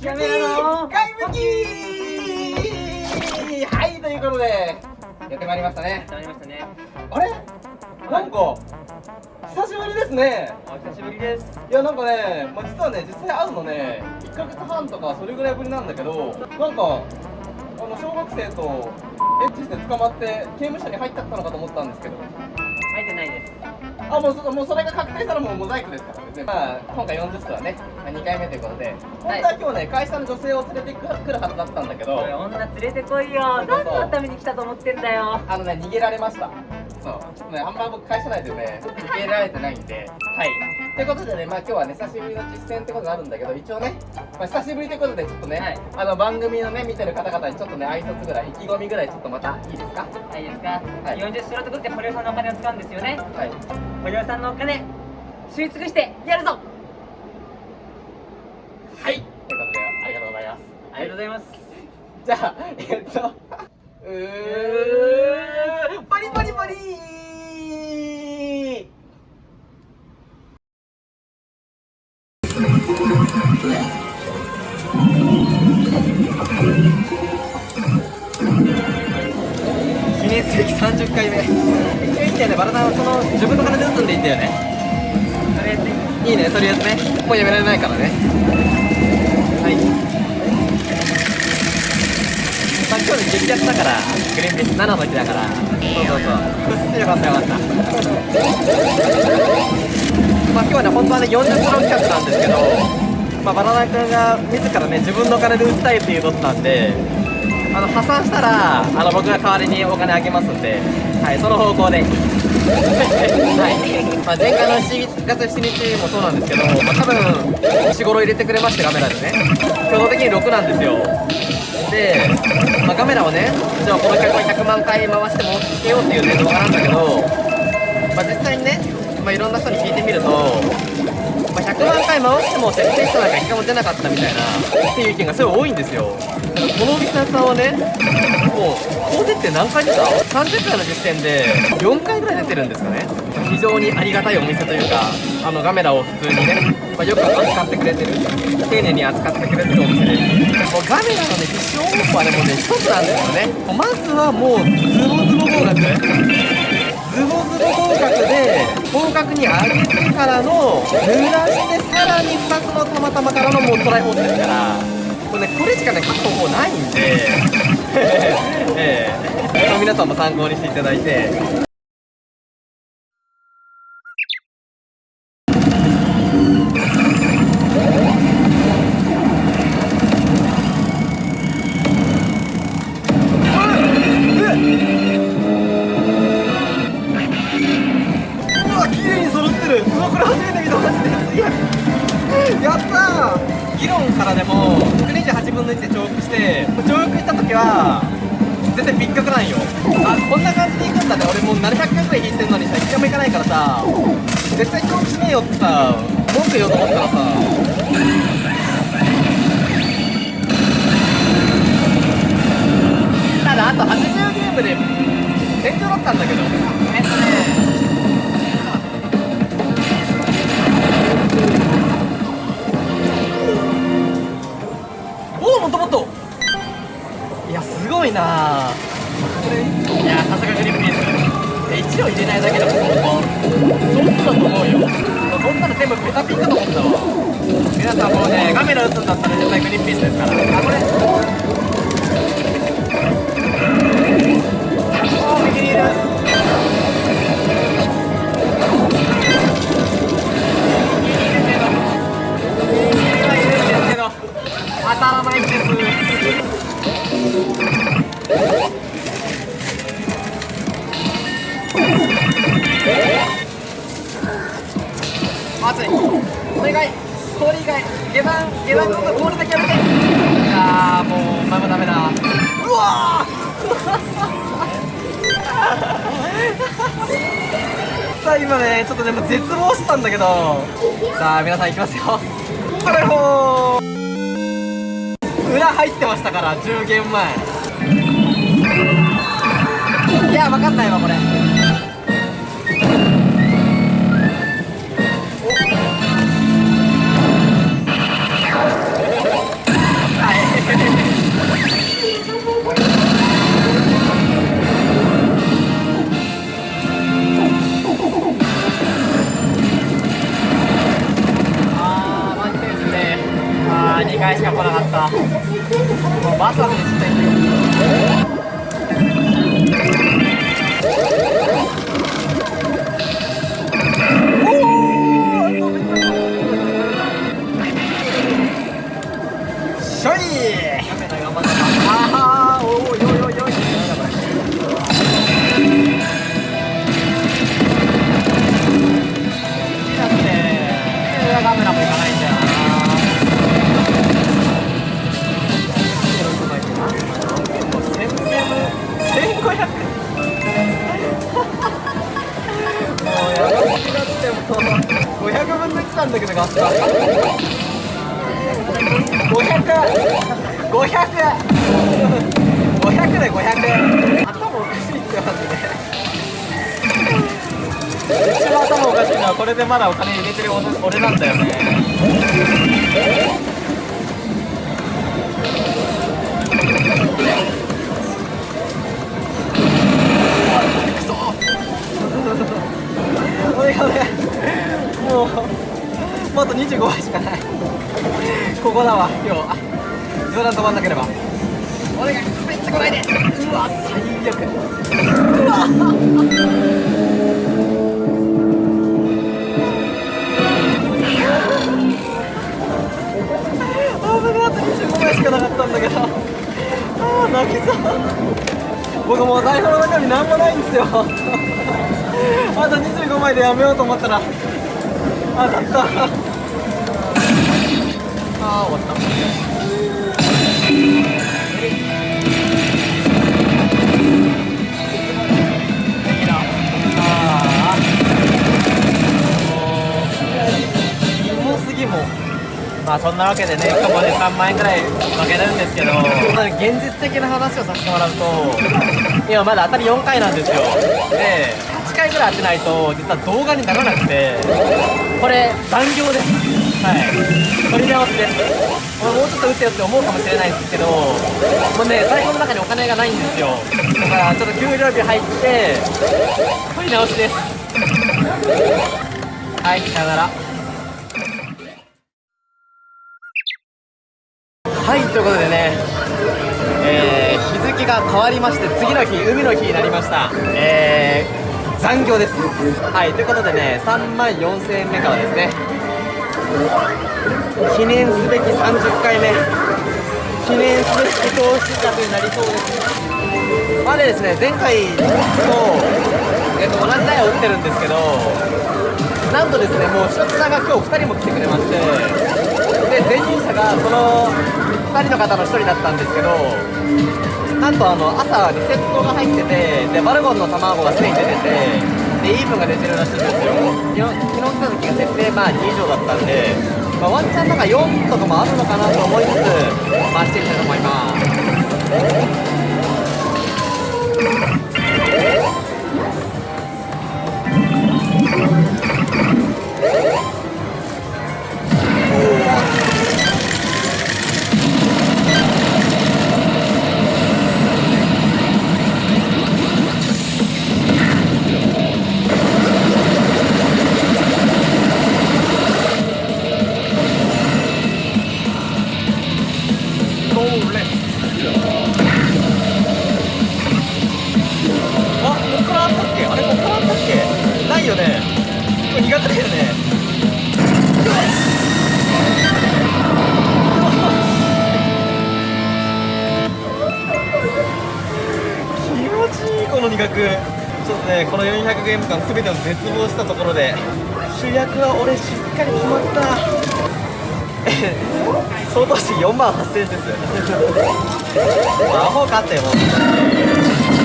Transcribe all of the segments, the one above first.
やめろの外向きはいということでやってまいりましたね。ありましたね。あれ？なんか久しぶりですね。お久しぶりです。いやなんかね、まあ、実はね実際会うのね1ヶ月半とかそれぐらいぶりなんだけどなんかあの小学生とエッチして捕まって刑務所に入っちゃったのかと思ったんですけど。入ってないですあもうそもうそれが確定したらもうモザイクですからね、まあ、今回40歳はね2回目ということで。本当は今日ね会社の女性を連れてくるはずだったんだけど。女連れてこいよ。何のために来たと思ってんだよ。あのね逃げられました。そう。ねあんま僕会社内でね逃げられてないんで。はいということでねまあ今日はね久しぶりの実践ってことになるんだけど一応ね、まあ、久しぶりということでちょっとね、はい。あの番組のね見てる方々にちょっとね挨拶ぐらい意気込みぐらいちょっとまたいいですか？はいいいですか、はい。40素人とって堀尾さんのお金を使うんですよね。はい。堀尾さんのお金吸い尽くしてやるぞ！はい。ということでありがとうございます。ありがとうございます。じゃあ、えっと、うー、バリバリバリー記念すべき30回目。一応いいんだよね、バラダンはその自分の金で打つんでいいんだよね。とりあえずいいね、とりあえずね。もうやめられないからね。はい。まあ、今日で激アツだから、グリーンピース7の日だから。そうそうそう。よかったよかった。まあ今日はね、本当はね、40キロ企画なんですけど、まあ、バナナ君が自らね、自分のお金で打ちたいっていうことなんで、あの破産したらあの僕が代わりにお金あげますんで、はい、その方向で。はいまあ、前回の7月7日もそうなんですけど、まあ、多分4、5入れてくれまして、カメラでね、挙動的に6なんですよ。で、まあ、カメラをね、じゃあこの曲は100万回回してもつけようっていう、ね、動画なんだけど、まあ、実際にね、まあ、いろんな人に聞いてみると、まあ、100万回回しても設定したなんか1回も出なかったみたいなっていう意見がすごい多いんですよ。だからこのお店さんはねもう高設定何回出た ?30 回の時点で4回ぐらい出てるんですかね。非常にありがたいお店というかあのガメラを普通にね、まあ、よく扱ってくれてる丁寧に扱ってくれてるお店で。もうガメラのね必勝方法はねもうね一つなんですよね。まずはもうズボズボ合格ズボズボ合格で合格に上げてからの濡らしてさらに2つのたまたまからのもうトライホールですから。これ,、ね、これしかね書く方法ないんでええ皆さんも参考にしていただいて絶望したんだけど。さあ皆さんいきますよ。トライホー裏入ってましたから10ゲーム前。いや分かんないわこれ。あー2回しか来なかった。もうバスはねちっだけどガスが500 500 500で500頭おかしい。ってマジで一番頭おかしい。のはこれでまだお金入れてる俺俺なんだよねくそおい。おい。もうもうあと25杯しかない。ここだわ今日。冗談止まんなければ。お願い滑ってこないで。うわ最悪。うわ。危ねえあと25枚しかなかったんだけど。あー泣きそう。僕もう財布の中に何もないんですよ。あと25枚でやめようと思ったら当たった。あー終わった。まあそんなわけでね1個で3万円くらい負けるんですけど。現実的な話をさせてもらうと今まだ当たり4回なんですよ。で8回ぐらい当てないと実は動画にならなくてこれ残業です。はい。取り直しですこれもうちょっと打ってよって思うかもしれないんですけどもうね財布の中にお金がないんですよ。だからちょっと給料日入って取り直しです。はいさよなら。はいということでね、えー日付が変わりまして次の日海の日になりました。えー残業です。はいということでね3万4000円目からですね。記念すべき30回目。記念すべき投資額になりそうです。までですね前回と、えっと同じ台を打ってるんですけどなんとですねもう視聴者が今日2人も来てくれましてで前任者がその2人の方の1人だったんですけどなんとあの朝リセットが入っててでバルゴンの卵がすでに出ててでイーブンが出てるらしいんですよ。昨日昨日来た時が設定まあ2以上だったんで、まあ、ワンチャンなんか4とかもあるのかなと思いつつ回していきたいと思います。気持ちいこの苦くちょっとねこの400ゲーム間全てを絶望したところで主役は俺しっかり決まった。相当して4万8000円ですよ もうアホかってもう。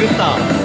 グスタ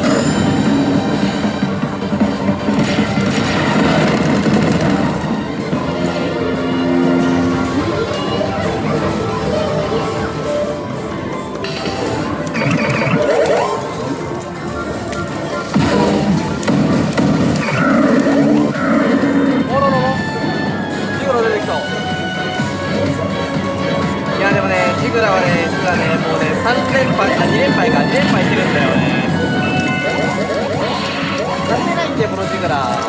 から。こ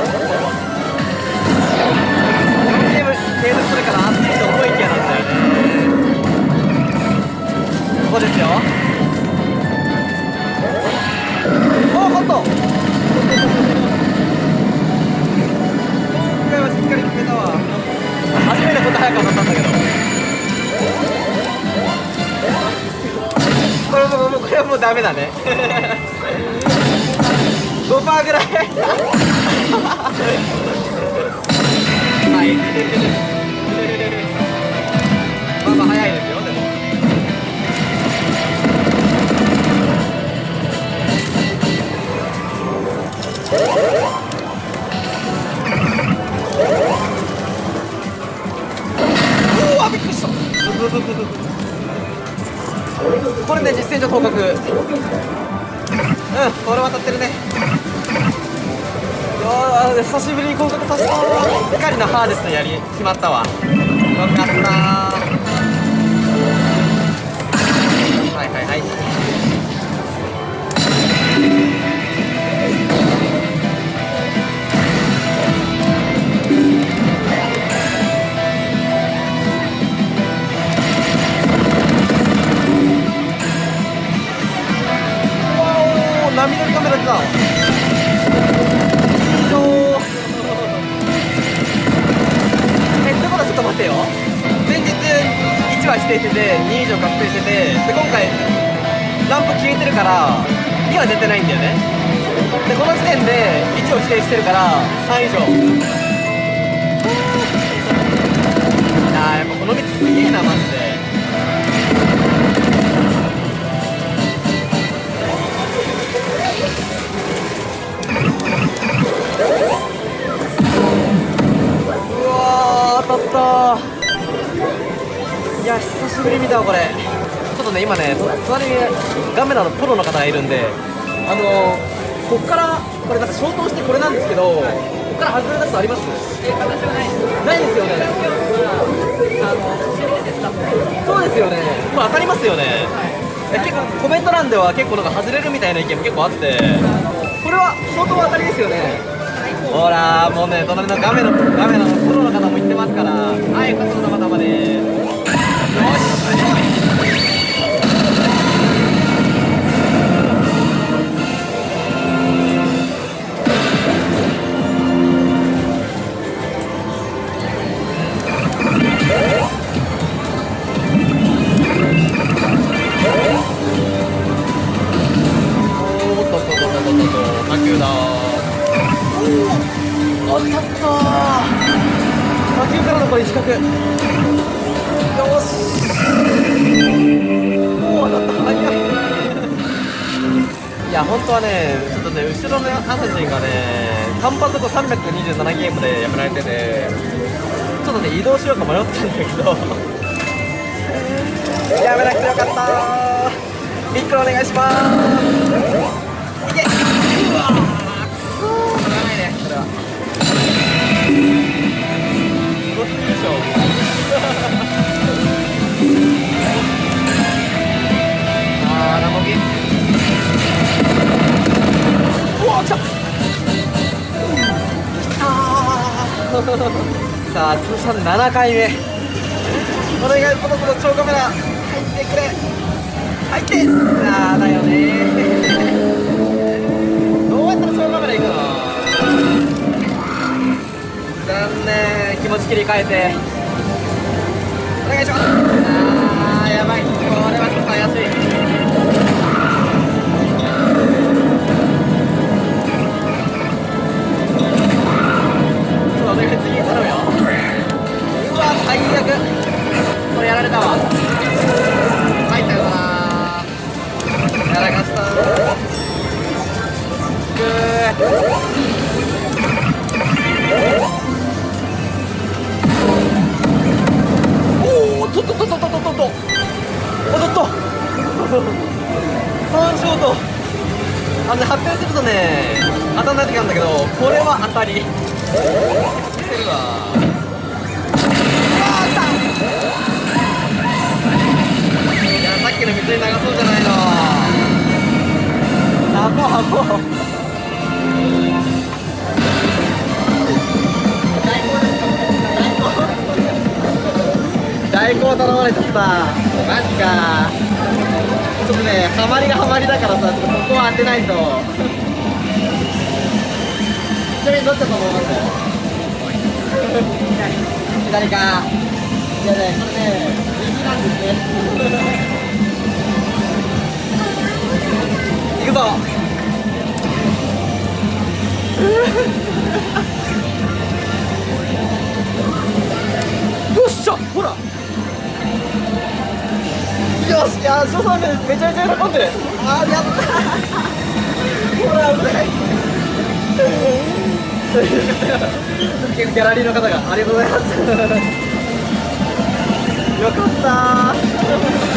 のゲーム継続するから熱いと思いきやなんだよね。ここですよ。おおカット今回はしっかり決めたわ。初めてこんな早く当たったんだけど。これももうこれはもうダメだね。5%ぐらい。はまったわ。点で1を指定してるから3以上。あーやっぱこの道すげえなマジで。うわー当たったいや久しぶり見たわこれ。ちょっとね今ね隣にガメラのプロの方がいるんであのこっからこれなんか消灯してこれなんですけどこっから外れたことあります？え形はないですないですよね。あのそうですよね。もう当たりますよね、え結構コメント欄では結構なんか外れるみたいな意見も結構あってこれは相当当たりですよね。ほらもうね隣の画面の画面のプロの方も言ってますからはい勝つの方までよし。おお当たった魔球からのこれ四角。よし。おお当たった。早い。いや本当はねちょっとね後ろのアサシンがね単発と327ゲームでやめられててちょっとね移動しようか迷ったんだけど。やめなくてよかった。ビッグお願いします。いけうさん7回目。お願いこの子の超カメラ。入ってくれ。入って。ああだよね。どうやったら超カメラ行くの？残念。気持ち切り替えて。お願いします。最悪。これやられたわ。入ったよな。やらかした。くー。おおとっとっとっとっとっとっと。おっとっと。3ショート。あのね発表するとね当たんない時あるんだけどこれは当たり。見せるわ。つい長そうじゃないの。箱箱大根を頼まれちゃった。マジか。ちょっとねハマりがハマりだからさちょっとここは当てないと。ちなみにどっちだと思います？左か。いやねこれね右なんですね。行くぞ。よっしゃほら。よしいやー翔さんめめちゃめちゃ喜んでる。あーやったほら危ない。ギャラリーの方がありがとうございます。よかった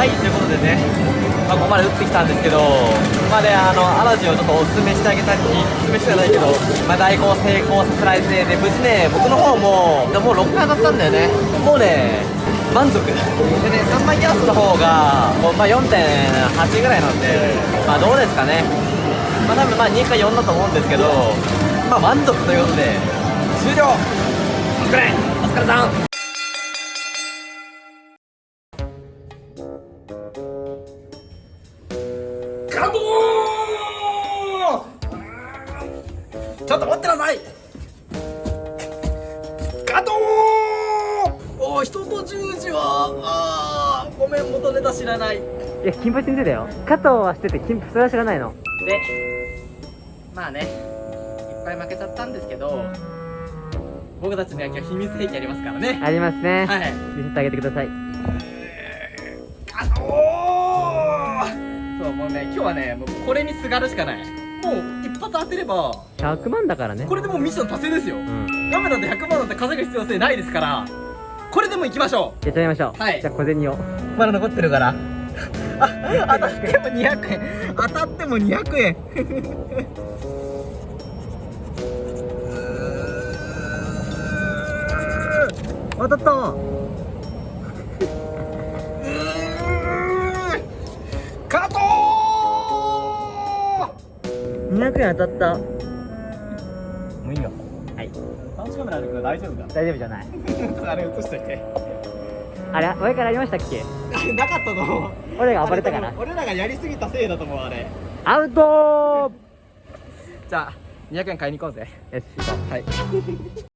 はい、ということでね、まあ、ここまで打ってきたんですけど、まあね、あの、アラジンをちょっとお勧めしてあげたり、お勧めしてないけど、まあ、代行成功させられて、で、無事ね、僕の方も、でもう6回当たったんだよね。もうね、満足。でね、3枚ギャスの方が、もうまあ、4.8ぐらいなんで、まあ、どうですかね。まあ、多分まあ、2か4だと思うんですけど、まあ、満足ということで、終了お疲れお疲れさん知らない。いや金八先生だよ。加藤は知ってて金それは知らないの。でまあねいっぱい負けちゃったんですけど僕たちの野球は秘密兵器ありますからね。ありますね。はい。見せてあげてください。あおーそうもうね今日はねもうこれにすがるしかない。もう一発当てれば100万だからね。これでもうミッション達成ですよ。うん。ガメなんて100万なんて稼ぐ必要性ないですからこれでも行きましょやっちゃいましょう。はい。じゃあ小銭を。うまだ残ってるから。あ当たっても200円。当たっても200円。当たった。わ加藤200円当たった監視カメラあるけど大丈夫か？大丈夫じゃない。あれ映しといて。あれ？上からありましたっけ？あ れなかったと思う。俺が暴れたかな？俺らがやりすぎたせいだと思うあれ。アウト じゃあ200円買いに行こうぜ。よし行こう。はい